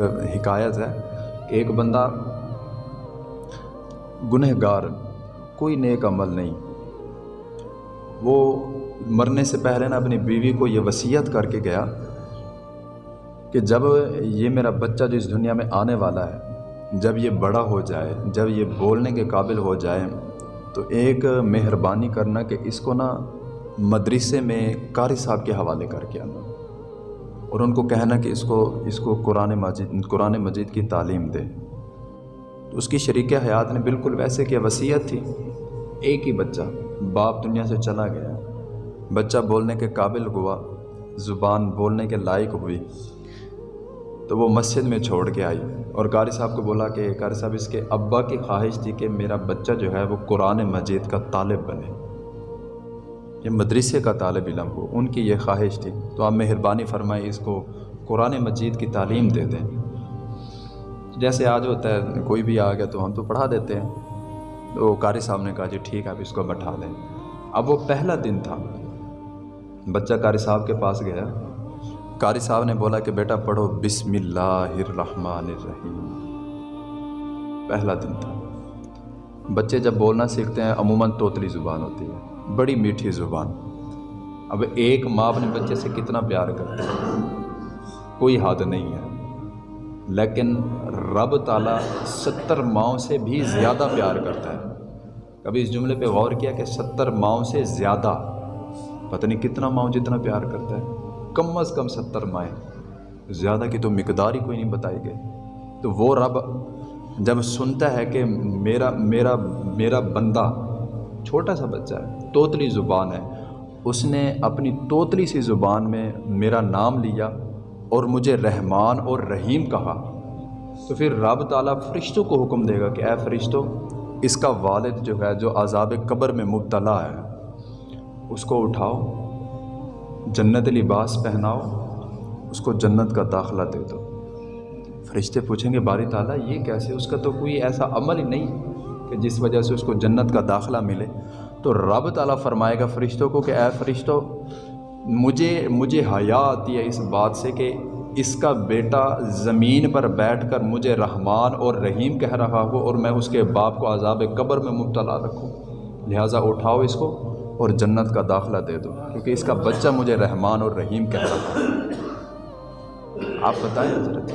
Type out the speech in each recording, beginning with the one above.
ایک حکایت ہے کہ ایک بندہ گنہ گار کوئی نیک عمل نہیں۔ وہ مرنے سے پہلے نا اپنی بیوی کو یہ وصیت کر کے گیا کہ جب یہ میرا بچہ جو اس دنیا میں آنے والا ہے، جب یہ بڑا ہو جائے، جب یہ بولنے کے قابل ہو جائے، تو ایک مہربانی کرنا کہ اس کو نا مدرسے میں قاری صاحب کے حوالے کر کے آنا۔ اور ان کو کہنا کہ اس کو اس کو قرآن مجید قرآن مجید کی تعلیم دے۔ تو اس کی شریک حیات نے بالکل ویسے کہ وصیت تھی۔ ایک ہی بچہ، باپ دنیا سے چلا گیا۔ بچہ بولنے کے قابل ہوا، زبان بولنے کے لائق ہوئی۔ تو وہ مسجد میں چھوڑ کے آئی۔ اور قاری صاحب کو بولا کہ قاری صاحب، اس کے ابا کی خواہش تھی کہ میرا بچہ جو ہے وہ قرآن مجید کا طالب بنے۔ یہ مدرسے کا طالب علم ہو، ان کی یہ خواہش تھی، تو آپ مہربانی فرمائیں اس کو قرآن مجید کی تعلیم دے دیں۔ جیسے آج ہوتا ہے، کوئی بھی آ گیا تو ہم تو پڑھا دیتے ہیں۔ تو قاری صاحب نے کہا جی ٹھیک ہے اب اس کو بٹھا دیں اب وہ پہلا دن تھا۔ بچہ قاری صاحب کے پاس گیا۔ قاری صاحب نے بولا کہ بیٹا پڑھو بسم اللہ الرحمن الرحیم۔ پہلا دن تھا۔ بچے جب بولنا سیکھتے ہیں، عموماً توتلی زبان ہوتی ہے۔ بڑی میٹھی زبان۔ اب ایک ماں اپنے بچے سے کتنا پیار کرتے ہے؟ کوئی حد نہیں ہے۔ لیکن رب تعالیٰ ستر ماؤں سے بھی زیادہ پیار کرتا ہے۔ کبھی اس جملے پہ غور کیا کہ ستر ماؤں سے زیادہ؟ پتہ نہیں کتنا ماؤں جتنا پیار کرتا ہے۔ کم از کم ستر مائیں۔ زیادہ کی تو مقدار ہی کوئی نہیں بتائی گئی۔ تو وہ رب جب سنتا ہے کہ میرا میرا میرا بندہ چھوٹا سا بچہ ہے، توتلی زبان ہے۔ اس نے اپنی توتلی سی زبان میں میرا نام لیا اور مجھے رحمان اور رحیم کہا۔ تو پھر رب تعالیٰ فرشتوں کو حکم دے گا کہ اے فرشتوں، اس کا والد جو ہے، جو عذاب قبر میں مبتلا ہے، اس کو اٹھاؤ، جنت لباس پہناؤ، اس کو جنت کا داخلہ دے دو۔ فرشتے پوچھیں گے، باری تعالیٰ، یہ کیسے؟ اس کا تو کوئی ایسا عمل ہی نہیں۔ کہ جس وجہ سے اس کو جنت کا داخلہ ملے، تو رب تعالیٰ فرمائے گا فرشتوں کو کہ اے فرشتوں مجھے مجھے حیا آتی ہے اس بات سے کہ اس کا بیٹا زمین پر بیٹھ کر مجھے رحمان اور رحیم کہہ رہا ہو اور میں اس کے باپ کو عذاب قبر میں مبتلا رکھوں۔ لہٰذا اٹھاؤ اس کو اور جنت کا داخلہ دے دو، کیونکہ اس کا بچہ مجھے رحمان اور رحیم کہہ رہا ہے۔ آپ بتائیں۔ حضرت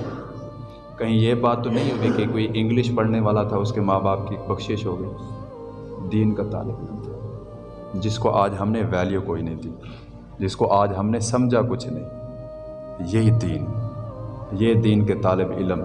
کہیں یہ بات تو نہیں ہوگی کہ کوئی انگلش پڑھنے والا تھا، اس کے ماں باپ کی بخشش ہو گئی۔ دین کا طالب علم تھا۔ جس کو آج ہم نے ویلیو کوئی نہیں دی۔ جس کو آج ہم نے سمجھا کچھ نہیں۔ یہی دین۔ یہ دین کے طالب علم۔